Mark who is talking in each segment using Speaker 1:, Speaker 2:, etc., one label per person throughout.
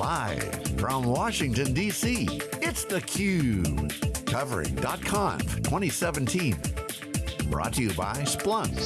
Speaker 1: Live from Washington, D.C., it's theCUBE. Covering .conf 2017. Brought to you by Splunk.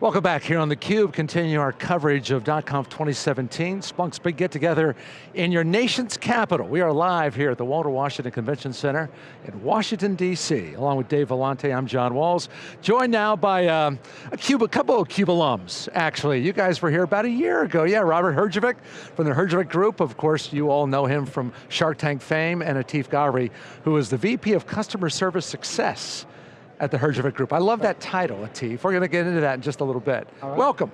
Speaker 2: Welcome back here on theCUBE, continue our coverage of .conf 2017, Splunk's big get together in your nation's capital. We are live here at the Walter Washington Convention Center in Washington, D.C. Along with Dave Vellante, I'm John Walls. Joined now by um, a, CUBE, a couple of CUBE alums, actually. You guys were here about a year ago. Yeah, Robert Herjavec from the Herjavec Group. Of course, you all know him from Shark Tank fame, and Atif Ghauri, who is the VP of Customer Service Success at the Herjavec Group. I love that title, Atif. We're going to get into that in just a little bit. Right. Welcome.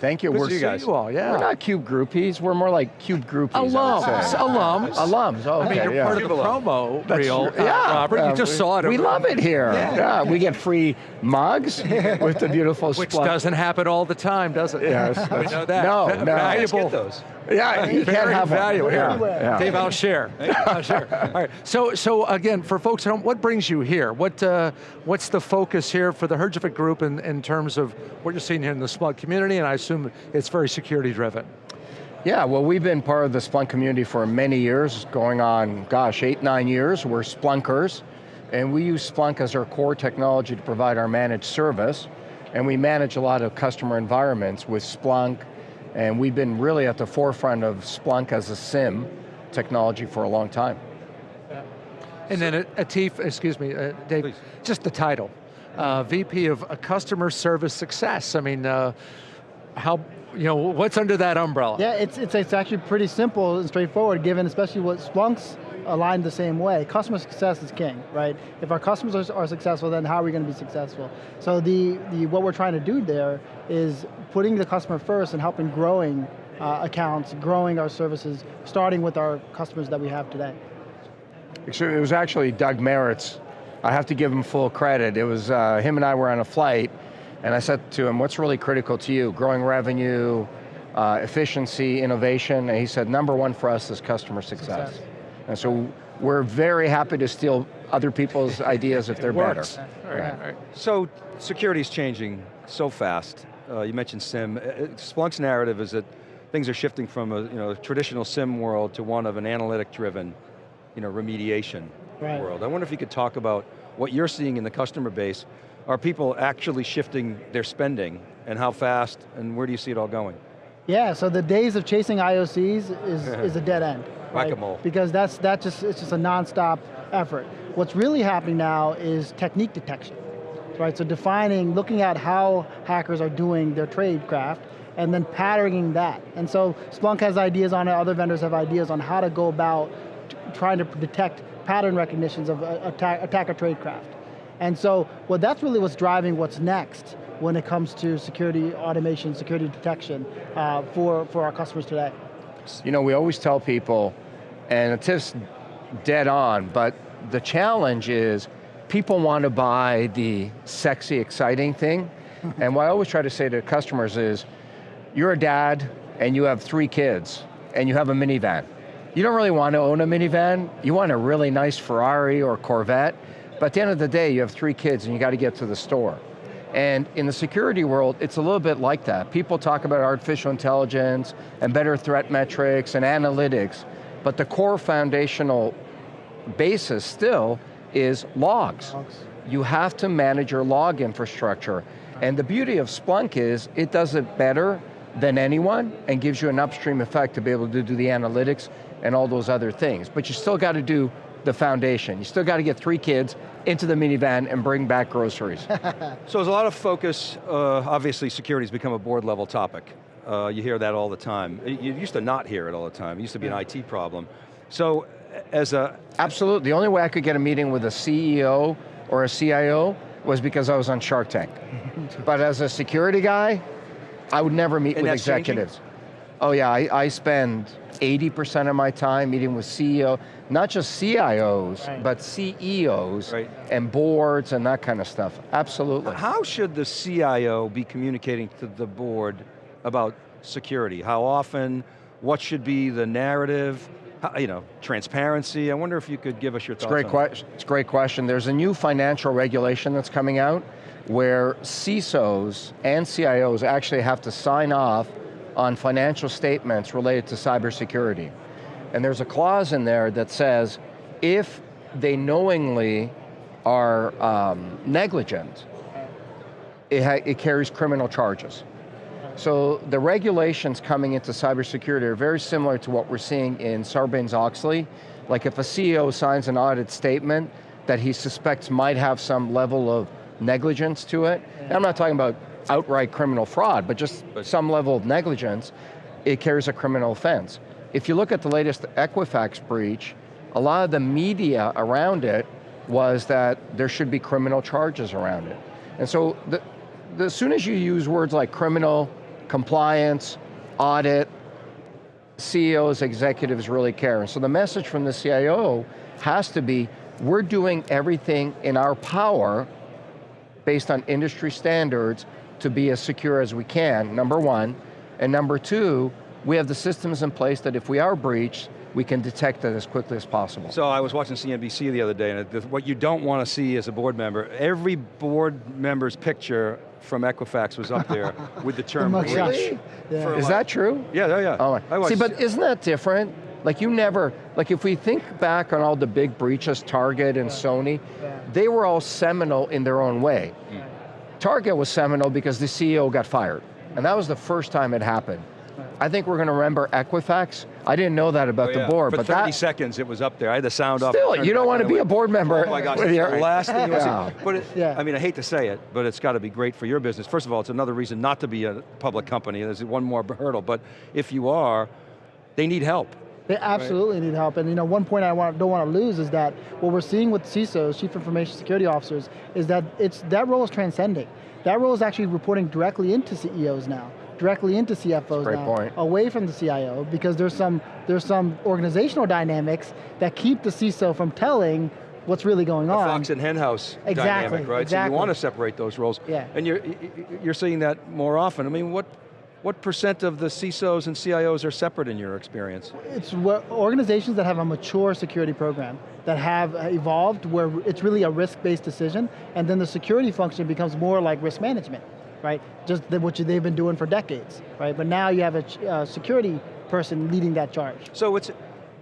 Speaker 3: Thank you.
Speaker 2: Good
Speaker 3: we're
Speaker 2: you guys. You all, yeah.
Speaker 3: We're not Cube groupies. We're more like Cube groupies.
Speaker 2: Alums. Alums.
Speaker 3: Alums. Oh, okay,
Speaker 2: I mean, you're
Speaker 3: yeah.
Speaker 2: part of the promo
Speaker 3: That's
Speaker 2: reel,
Speaker 3: uh, yeah.
Speaker 2: Robert.
Speaker 3: Uh,
Speaker 2: you just
Speaker 3: we,
Speaker 2: saw it.
Speaker 3: We love it here. Yeah. yeah. We get free mugs with the beautiful
Speaker 2: Which
Speaker 3: Splunk.
Speaker 2: doesn't happen all the time, does it?
Speaker 3: Yes.
Speaker 2: we know that.
Speaker 3: No,
Speaker 2: Va
Speaker 3: no.
Speaker 2: Valuable.
Speaker 4: Get those.
Speaker 3: Yeah, you
Speaker 2: Very
Speaker 3: can't have
Speaker 2: valuable.
Speaker 3: Here.
Speaker 2: Yeah. Dave, I'll share. I'll share. All right. So, so again, for folks at home, what brings you here? What, uh, what's the focus here for the Herjavec Group in, in terms of what you're seeing here in the Splunk community? And I assume it's very security driven.
Speaker 3: Yeah, well we've been part of the Splunk community for many years, going on, gosh, eight, nine years. We're Splunkers, and we use Splunk as our core technology to provide our managed service, and we manage a lot of customer environments with Splunk, and we've been really at the forefront of Splunk as a SIEM technology for a long time.
Speaker 2: And then Atif, excuse me, uh, Dave,
Speaker 4: Please.
Speaker 2: just the title. Uh, VP of Customer Service Success. I mean, uh, how, you know, what's under that umbrella?
Speaker 5: Yeah, it's, it's, it's actually pretty simple and straightforward given especially what Splunk's aligned the same way. Customer success is king, right? If our customers are, are successful, then how are we going to be successful? So the, the, what we're trying to do there is putting the customer first and helping growing uh, accounts, growing our services, starting with our customers that we have today.
Speaker 3: It was actually Doug Merritt's. I have to give him full credit. It was, uh, him and I were on a flight, and I said to him, what's really critical to you? Growing revenue, uh, efficiency, innovation, and he said, number one for us is customer success. success. And so we're very happy to steal other people's ideas if they're better.
Speaker 2: All right, all right.
Speaker 4: So, security's changing so fast. Uh, you mentioned SIEM. Uh, Splunk's narrative is that things are shifting from a you know, traditional SIEM world to one of an analytic-driven you know, remediation right. world. I wonder if you could talk about what you're seeing in the customer base. Are people actually shifting their spending and how fast and where do you see it all going?
Speaker 5: Yeah, so the days of chasing IOCs is, is a dead end.
Speaker 4: Right?
Speaker 5: Because that's, that just, it's just a non-stop effort. What's really happening now is technique detection. Right, so defining, looking at how hackers are doing their tradecraft, and then patterning that. And so Splunk has ideas on it, other vendors have ideas on how to go about trying to detect pattern recognitions of uh, attack, attacker tradecraft. And so, well, that's really what's driving what's next when it comes to security automation, security detection uh, for, for our customers today.
Speaker 3: You know, we always tell people, and it's dead on, but the challenge is people want to buy the sexy, exciting thing, and what I always try to say to customers is, you're a dad and you have three kids, and you have a minivan. You don't really want to own a minivan, you want a really nice Ferrari or Corvette, but at the end of the day, you have three kids and you got to get to the store. And in the security world, it's a little bit like that. People talk about artificial intelligence and better threat metrics and analytics, but the core foundational basis still is logs. logs. You have to manage your log infrastructure. And the beauty of Splunk is, it does it better than anyone and gives you an upstream effect to be able to do the analytics and all those other things. But you still got to do the foundation. You still got to get three kids into the minivan and bring back groceries.
Speaker 4: so there's a lot of focus, uh, obviously security's become a board level topic. Uh, you hear that all the time. You used to not hear it all the time. It used to be an IT problem. So as a...
Speaker 3: Absolutely, the only way I could get a meeting with a CEO or a CIO was because I was on Shark Tank. but as a security guy, I would never meet
Speaker 4: and
Speaker 3: with executives.
Speaker 4: Changing?
Speaker 3: Oh yeah, I, I spend 80% of my time meeting with CEO, not just CIOs, right. but CEOs right. and boards and that kind of stuff, absolutely.
Speaker 4: How should the CIO be communicating to the board about security? How often, what should be the narrative? You know, transparency, I wonder if you could give us your
Speaker 3: thoughts
Speaker 4: it's great
Speaker 3: question. It's a great question. There's a new financial regulation that's coming out where CISOs and CIOs actually have to sign off on financial statements related to cybersecurity. And there's a clause in there that says, if they knowingly are um, negligent, it, it carries criminal charges. So the regulations coming into cybersecurity are very similar to what we're seeing in Sarbanes-Oxley. Like if a CEO signs an audit statement that he suspects might have some level of negligence to it, yeah. I'm not talking about outright criminal fraud, but just but some level of negligence, it carries a criminal offense. If you look at the latest Equifax breach, a lot of the media around it was that there should be criminal charges around it. And so, the, the, as soon as you use words like criminal, compliance, audit, CEOs, executives really care. So the message from the CIO has to be, we're doing everything in our power based on industry standards to be as secure as we can, number one. And number two, we have the systems in place that if we are breached, we can detect it as quickly as possible.
Speaker 4: So I was watching CNBC the other day, and what you don't want to see as a board member, every board member's picture from Equifax was up there with the term
Speaker 3: the really? Yeah. Is that true?
Speaker 4: Yeah, yeah, yeah.
Speaker 3: Oh, See, but isn't that different? Like you never, like if we think back on all the big breaches, Target and Sony, yeah. they were all seminal in their own way. Mm. Target was seminal because the CEO got fired. And that was the first time it happened. I think we're going to remember Equifax. I didn't know that about oh, yeah. the board.
Speaker 4: For
Speaker 3: but
Speaker 4: 30
Speaker 3: that,
Speaker 4: seconds it was up there. I had the sound
Speaker 3: off. Still, you don't want to be a board member.
Speaker 4: Oh my gosh, the last thing you want But it, yeah. I mean, I hate to say it, but it's got to be great for your business. First of all, it's another reason not to be a public company. There's one more hurdle, but if you are, they need help.
Speaker 5: They absolutely right. need help, and you know, one point I want, don't want to lose is that what we're seeing with CISOs, Chief Information Security Officers, is that it's that role is transcending. That role is actually reporting directly into CEOs now directly into CFOs
Speaker 3: Great
Speaker 5: now,
Speaker 3: point.
Speaker 5: away from the CIO, because there's some, there's some organizational dynamics that keep the CISO from telling what's really going
Speaker 4: the
Speaker 5: on.
Speaker 4: fox and hen house
Speaker 5: exactly,
Speaker 4: dynamic, right?
Speaker 5: Exactly.
Speaker 4: So you want to separate those roles.
Speaker 5: Yeah.
Speaker 4: And you're, you're seeing that more often. I mean, what, what percent of the CISOs and CIOs are separate in your experience?
Speaker 5: It's organizations that have a mature security program, that have uh, evolved where it's really a risk-based decision, and then the security function becomes more like risk management, right? Just what they've been doing for decades, right? But now you have a uh, security person leading that charge.
Speaker 4: So it's,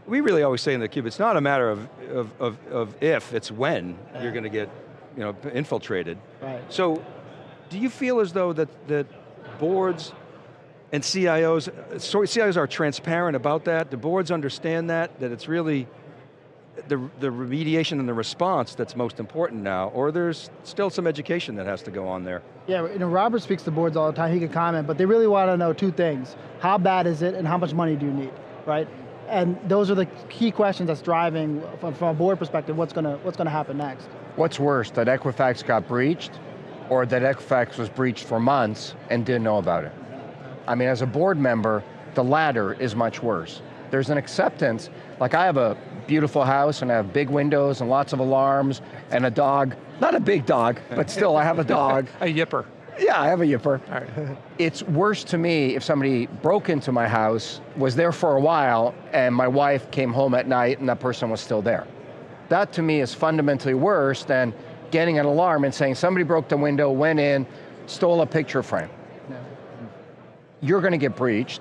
Speaker 4: we really always say in the cube, it's not a matter of, of, of, of if, it's when yeah. you're going to get you know, infiltrated.
Speaker 5: Right.
Speaker 4: So, do you feel as though that, that boards and CIOs, so CIOs are transparent about that, the boards understand that, that it's really the, the remediation and the response that's most important now, or there's still some education that has to go on there?
Speaker 5: Yeah, you know, Robert speaks to boards all the time, he can comment, but they really want to know two things. How bad is it and how much money do you need, right? And those are the key questions that's driving, from, from a board perspective, what's going to what's going to happen next.
Speaker 3: What's worse, that Equifax got breached, or that Equifax was breached for months and didn't know about it? I mean, as a board member, the latter is much worse. There's an acceptance, like I have a beautiful house and I have big windows and lots of alarms and a dog. Not a big dog, but still I have a dog.
Speaker 2: a yipper.
Speaker 3: Yeah, I have a yipper. it's worse to me if somebody broke into my house, was there for a while, and my wife came home at night and that person was still there. That to me is fundamentally worse than getting an alarm and saying somebody broke the window, went in, stole a picture frame you're going to get breached.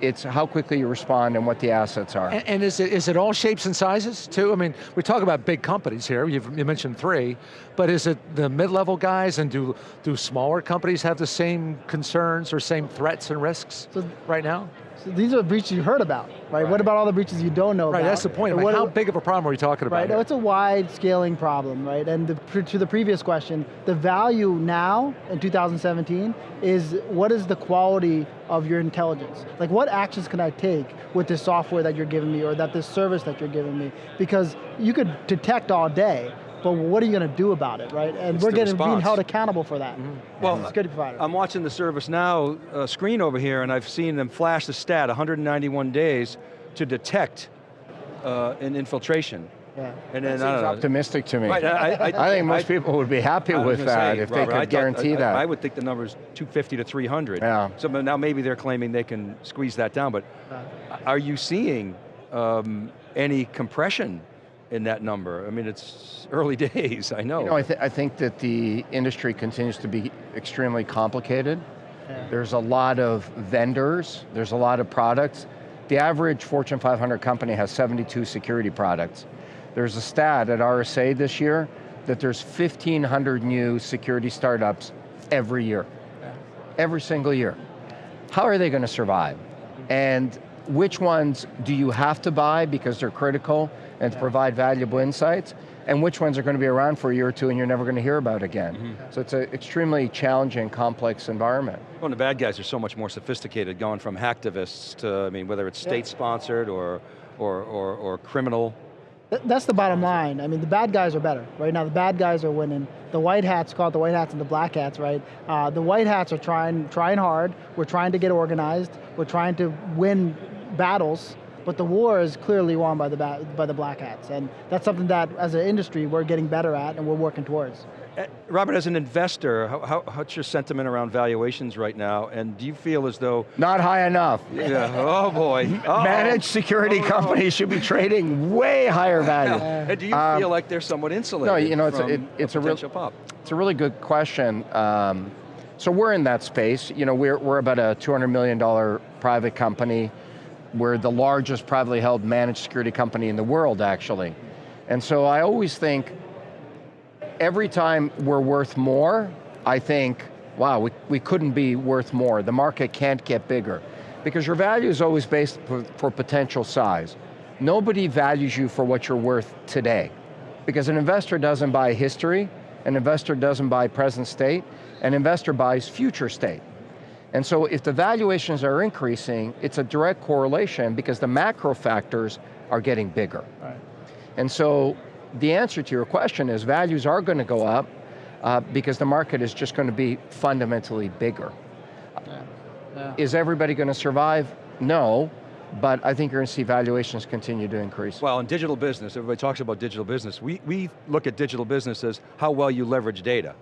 Speaker 3: It's how quickly you respond and what the assets are.
Speaker 2: And, and, is, it, is it all shapes and sizes too? I mean, we talk about big companies here, You've, you mentioned three, but is it the mid-level guys and do, do smaller companies have the same concerns or same threats and risks so, right now?
Speaker 5: These are the breaches you heard about, right? right? What about all the breaches you don't know
Speaker 2: right,
Speaker 5: about?
Speaker 2: Right, that's the point. Like how big of a problem are we talking about
Speaker 5: Right,
Speaker 2: here?
Speaker 5: Oh, it's a wide scaling problem, right? And the, to the previous question, the value now, in 2017, is what is the quality of your intelligence? Like what actions can I take with this software that you're giving me or that this service that you're giving me? Because you could detect all day, but what are you going to do about it, right? And
Speaker 4: it's
Speaker 5: we're getting being held accountable for that. Mm
Speaker 4: -hmm. Well, security provider. I'm watching the ServiceNow uh, screen over here, and I've seen them flash the stat, 191 days to detect uh, an infiltration.
Speaker 3: Yeah. And then, that seems optimistic to me.
Speaker 4: Right, I, I,
Speaker 3: I think most people would be happy with that say, if Robert, they could guarantee
Speaker 4: thought,
Speaker 3: that.
Speaker 4: I, would think the number is 250 to 300.
Speaker 3: Yeah.
Speaker 4: So now maybe they're claiming they can squeeze that down, but are you seeing um, any compression in that number? I mean, it's early days, I know.
Speaker 3: You know, I, th I think that the industry continues to be extremely complicated. There's a lot of vendors, there's a lot of products. The average Fortune 500 company has 72 security products. There's a stat at RSA this year that there's 1,500 new security startups every year. Every single year. How are they going to survive? And which ones do you have to buy because they're critical and to provide valuable insights? and which ones are going to be around for a year or two and you're never going to hear about again. Mm -hmm. So it's an extremely challenging, complex environment.
Speaker 4: Well, the bad guys are so much more sophisticated, going from hacktivists to, I mean, whether it's state-sponsored or, or, or, or criminal.
Speaker 5: That's the bottom line. I mean, the bad guys are better. Right now, the bad guys are winning. The white hats, call it the white hats and the black hats, right? Uh, the white hats are trying, trying hard. We're trying to get organized. We're trying to win battles but the war is clearly won by the, by the black hats, and that's something that, as an industry, we're getting better at and we're working towards.
Speaker 4: Uh, Robert, as an investor, how, how, what's your sentiment around valuations right now? And do you feel as though...
Speaker 3: Not high enough.
Speaker 4: Yeah, oh boy.
Speaker 3: Oh. Managed security oh. companies should be trading way higher value.
Speaker 4: and do you um, feel like they're somewhat insulated
Speaker 3: No, you know, it's,
Speaker 4: a,
Speaker 3: it, it's
Speaker 4: a,
Speaker 3: real,
Speaker 4: pop?
Speaker 3: It's a really good question. Um, so we're in that space. You know, we're, we're about a $200 million private company. We're the largest privately held managed security company in the world, actually. And so I always think, every time we're worth more, I think, wow, we, we couldn't be worth more. The market can't get bigger. Because your value is always based for, for potential size. Nobody values you for what you're worth today. Because an investor doesn't buy history, an investor doesn't buy present state, an investor buys future state. And so if the valuations are increasing, it's a direct correlation because the macro factors are getting bigger. Right. And so the answer to your question is values are going to go up uh, because the market is just going to be fundamentally bigger. Yeah. Yeah. Is everybody going to survive? No, but I think you're going to see valuations continue to increase.
Speaker 4: Well, in digital business, everybody talks about digital business. We, we look at digital business as how well you leverage data.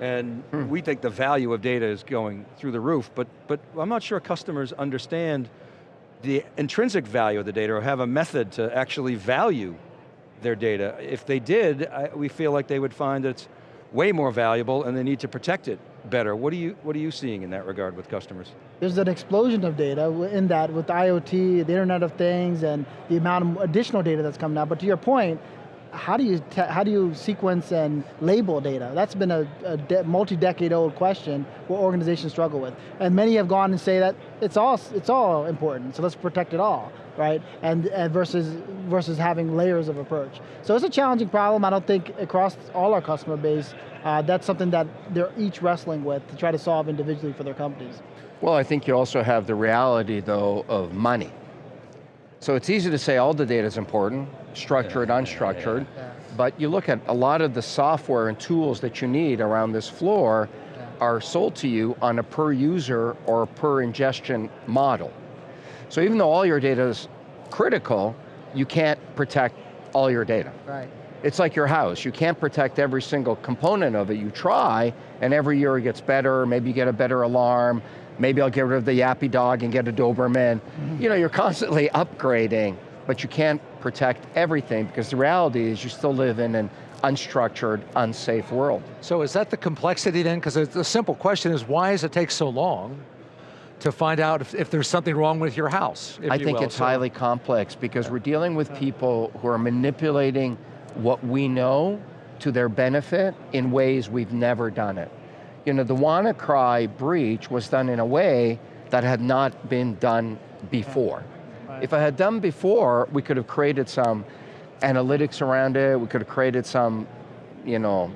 Speaker 4: And hmm. we think the value of data is going through the roof, but, but I'm not sure customers understand the intrinsic value of the data or have a method to actually value their data. If they did, I, we feel like they would find that it's way more valuable and they need to protect it better. What are you, what are you seeing in that regard with customers?
Speaker 5: There's an explosion of data in that with IoT, the Internet of Things, and the amount of additional data that's coming out. But to your point, how do you how do you sequence and label data? That's been a, a multi-decade old question what organizations struggle with, and many have gone and say that it's all it's all important, so let's protect it all, right? And, and versus versus having layers of approach. So it's a challenging problem. I don't think across all our customer base, uh, that's something that they're each wrestling with to try to solve individually for their companies.
Speaker 3: Well, I think you also have the reality though of money. So it's easy to say all the data is important, structured, unstructured, but you look at a lot of the software and tools that you need around this floor are sold to you on a per user or per ingestion model. So even though all your data is critical, you can't protect all your data.
Speaker 5: Right.
Speaker 3: It's like your house, you can't protect every single component of it. You try, and every year it gets better, maybe you get a better alarm, maybe I'll get rid of the yappy dog and get a Doberman. Mm -hmm. You know, you're constantly upgrading, but you can't protect everything because the reality is you still live in an unstructured, unsafe world.
Speaker 2: So is that the complexity then? Because the simple question is, why does it take so long to find out if, if there's something wrong with your house?
Speaker 3: I think
Speaker 2: will.
Speaker 3: it's so, highly complex because we're dealing with people who are manipulating what we know to their benefit in ways we've never done it you know, the WannaCry breach was done in a way that had not been done before. If I had done before, we could have created some analytics around it, we could have created some, you know,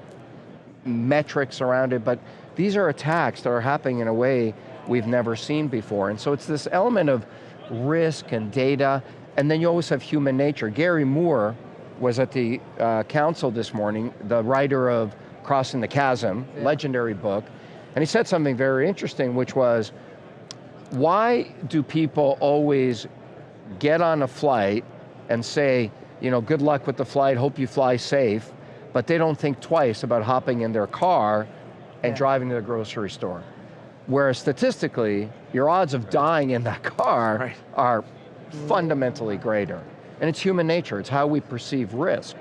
Speaker 3: metrics around it, but these are attacks that are happening in a way we've never seen before. And so it's this element of risk and data, and then you always have human nature. Gary Moore was at the uh, council this morning, the writer of Crossing the Chasm, yeah. legendary book, and he said something very interesting, which was, why do people always get on a flight and say, you know, good luck with the flight, hope you fly safe, but they don't think twice about hopping in their car and yeah. driving to the grocery store. Whereas statistically, your odds of dying in that car right. are fundamentally greater. And it's human nature, it's how we perceive risk.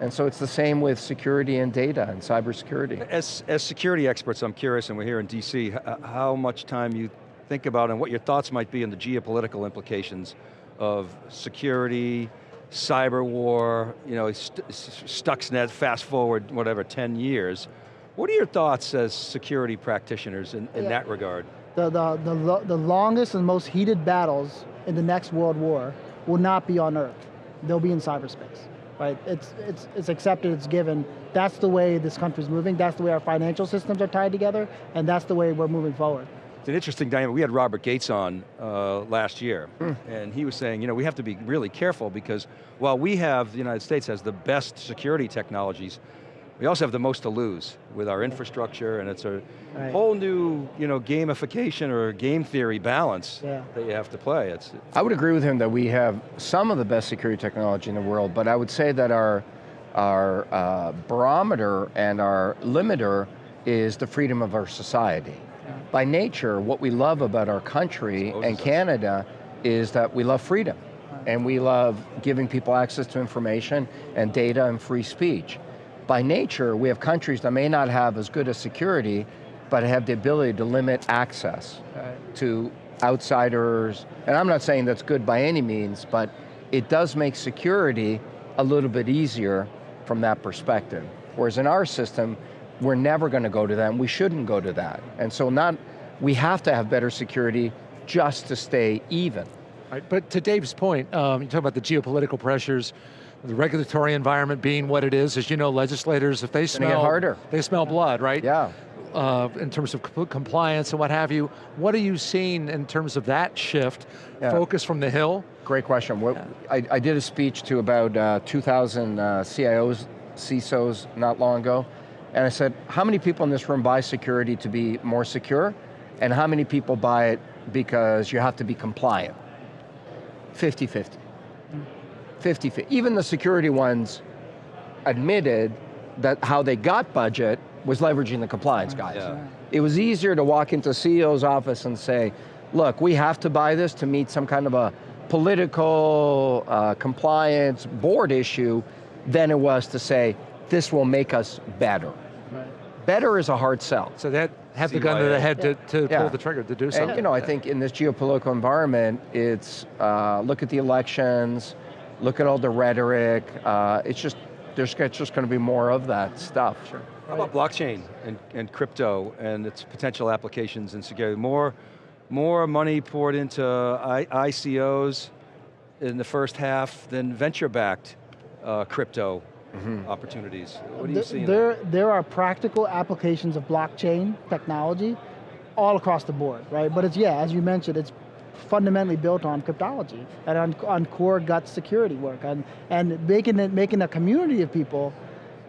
Speaker 3: And so it's the same with security and data and cybersecurity.
Speaker 4: As, as security experts, I'm curious, and we're here in DC, how much time you think about and what your thoughts might be on the geopolitical implications of security, cyber war, you know, st Stuxnet, fast forward, whatever, 10 years. What are your thoughts as security practitioners in, in yeah. that regard?
Speaker 5: The, the, the, the longest and most heated battles in the next world war will not be on Earth. They'll be in cyberspace, right? It's, it's, it's accepted, it's given. That's the way this country's moving, that's the way our financial systems are tied together, and that's the way we're moving forward.
Speaker 4: It's an interesting dynamic. We had Robert Gates on uh, last year, mm. and he was saying, you know, we have to be really careful because while we have, the United States has the best security technologies, we also have the most to lose with our infrastructure and it's a right. whole new you know, gamification or game theory balance yeah. that you have to play. It's, it's
Speaker 3: I would agree with him that we have some of the best security technology in the world, but I would say that our, our uh, barometer and our limiter is the freedom of our society. By nature, what we love about our country and Canada is that we love freedom. And we love giving people access to information and data and free speech by nature, we have countries that may not have as good a security, but have the ability to limit access right. to outsiders. And I'm not saying that's good by any means, but it does make security a little bit easier from that perspective. Whereas in our system, we're never going to go to that, and we shouldn't go to that. And so not, we have to have better security just to stay even.
Speaker 2: Right, but to Dave's point, um, you talk about the geopolitical pressures, the regulatory environment being what it is, as you know, legislators, if they smell,
Speaker 3: harder.
Speaker 2: they smell blood, right?
Speaker 3: Yeah.
Speaker 2: Uh, in terms of compliance and what have you, what are you seeing in terms of that shift, yeah. focus from the Hill?
Speaker 3: Great question. What, yeah. I, I, did a speech to about uh, 2,000 uh, CIOs, CISOs not long ago, and I said, how many people in this room buy security to be more secure? And how many people buy it because you have to be compliant? 50-50. 50, 50. Even the security ones admitted that how they got budget was leveraging the compliance guys. Yeah. It was easier to walk into CEO's office and say, look, we have to buy this to meet some kind of a political uh, compliance board issue than it was to say, this will make us better. Right. Better is a hard sell.
Speaker 2: So that have the gun to the head yeah. to, to yeah. pull the trigger, to do something.
Speaker 3: And you know, I think in this geopolitical environment, it's, uh, look at the elections, look at all the rhetoric. Uh, it's just, there's just going to be more of that stuff.
Speaker 4: Sure. How about blockchain and, and crypto and its potential applications in security? More, more money poured into I, ICOs in the first half than venture-backed uh, crypto mm -hmm. opportunities. What do you see?
Speaker 5: There, there are practical applications of blockchain technology all across the board, right? But it's, yeah, as you mentioned, it's fundamentally built on cryptology and on, on core gut security work and, and making, it, making a community of people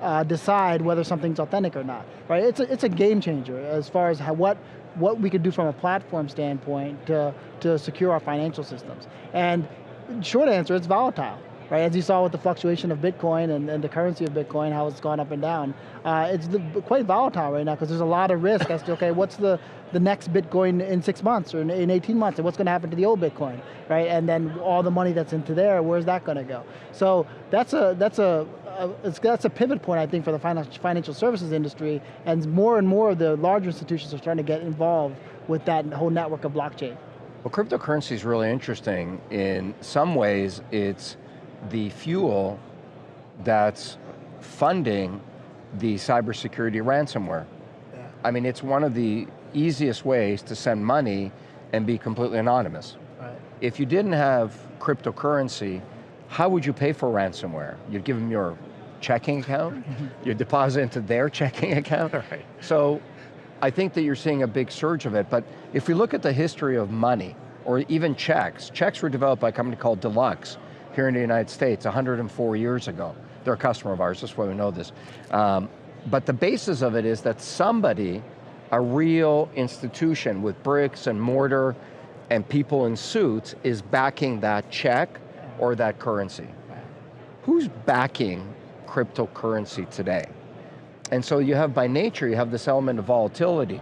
Speaker 5: uh, decide whether something's authentic or not, right? It's a, it's a game changer as far as how, what, what we could do from a platform standpoint to, to secure our financial systems. And short answer, it's volatile right? As you saw with the fluctuation of Bitcoin and, and the currency of Bitcoin, how it's gone up and down. Uh, it's the, quite volatile right now because there's a lot of risk as to, okay, what's the, the next Bitcoin in six months or in, in 18 months and what's going to happen to the old Bitcoin, right? And then all the money that's into there, where's that going to go? So that's a, that's a, that's a pivot point, I think, for the financial services industry, and more and more of the larger institutions are starting to get involved with that whole network of blockchain.
Speaker 3: Well, cryptocurrency is really interesting. In some ways, it's the fuel that's funding the cybersecurity ransomware. Yeah. I mean, it's one of the easiest ways to send money and be completely anonymous. Right. If you didn't have cryptocurrency, how would you pay for ransomware? You'd give them your checking account, you deposit into their checking account. Right. So I think that you're seeing a big surge of it, but if we look at the history of money, or even checks, checks were developed by a company called Deluxe, here in the United States 104 years ago. They're a customer of ours, that's why we know this. Um, but the basis of it is that somebody, a real institution with bricks and mortar and people in suits is backing that check or that currency. Who's backing cryptocurrency today? And so you have by nature, you have this element of volatility.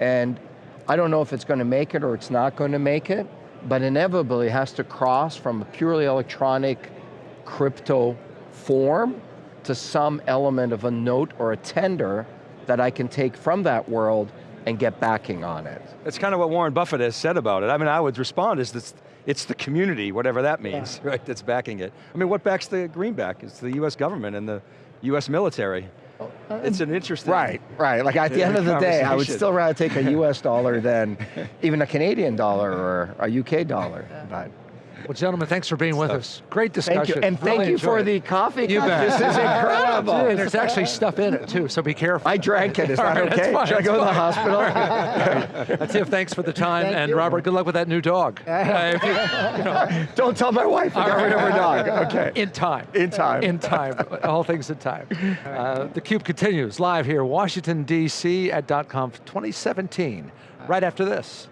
Speaker 3: And I don't know if it's going to make it or it's not going to make it, but inevitably has to cross from a purely electronic crypto form to some element of a note or a tender that I can take from that world and get backing on it.
Speaker 4: That's kind of what Warren Buffett has said about it. I mean, I would respond is this, it's the community, whatever that means, right, that's backing it. I mean, what backs the greenback? It's the US government and the US military. It's an interesting.
Speaker 3: Right, right. Like at the end of the day, I would still rather take a US dollar than even a Canadian dollar or a UK dollar. But
Speaker 2: Well, gentlemen, thanks for being with us. Great discussion.
Speaker 3: thank you, and thank
Speaker 2: Really
Speaker 3: you for
Speaker 2: enjoyed
Speaker 3: the coffee.
Speaker 2: You
Speaker 3: God,
Speaker 2: bet.
Speaker 3: This is incredible.
Speaker 2: And there's actually stuff in it too, so be careful.
Speaker 3: I drank it, is that
Speaker 2: right,
Speaker 3: okay?
Speaker 2: fine,
Speaker 3: Should I
Speaker 2: that's
Speaker 3: go to the
Speaker 2: fine.
Speaker 3: hospital?
Speaker 2: Tiff, thanks for the time,
Speaker 5: Thank
Speaker 2: and
Speaker 5: you.
Speaker 2: Robert, good luck with that new dog. Uh, you- you know,
Speaker 3: Don't tell my wife I got rid of her dog. Okay.
Speaker 2: in time.
Speaker 3: In time.
Speaker 2: In time, all things in time. Uh, the CUBE continues live here, Washington, D.C. at .conf 2017, right after this.